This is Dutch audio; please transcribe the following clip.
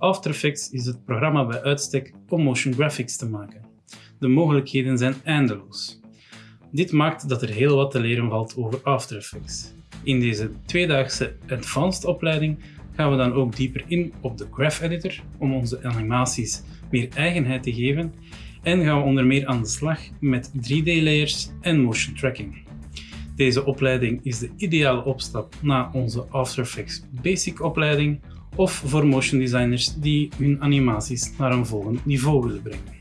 After Effects is het programma bij uitstek om motion graphics te maken. De mogelijkheden zijn eindeloos. Dit maakt dat er heel wat te leren valt over After Effects. In deze tweedaagse advanced opleiding gaan we dan ook dieper in op de Graph Editor om onze animaties meer eigenheid te geven en gaan we onder meer aan de slag met 3D-layers en motion tracking. Deze opleiding is de ideale opstap na onze After Effects Basic opleiding of voor motion designers die hun animaties naar een volgend niveau willen brengen.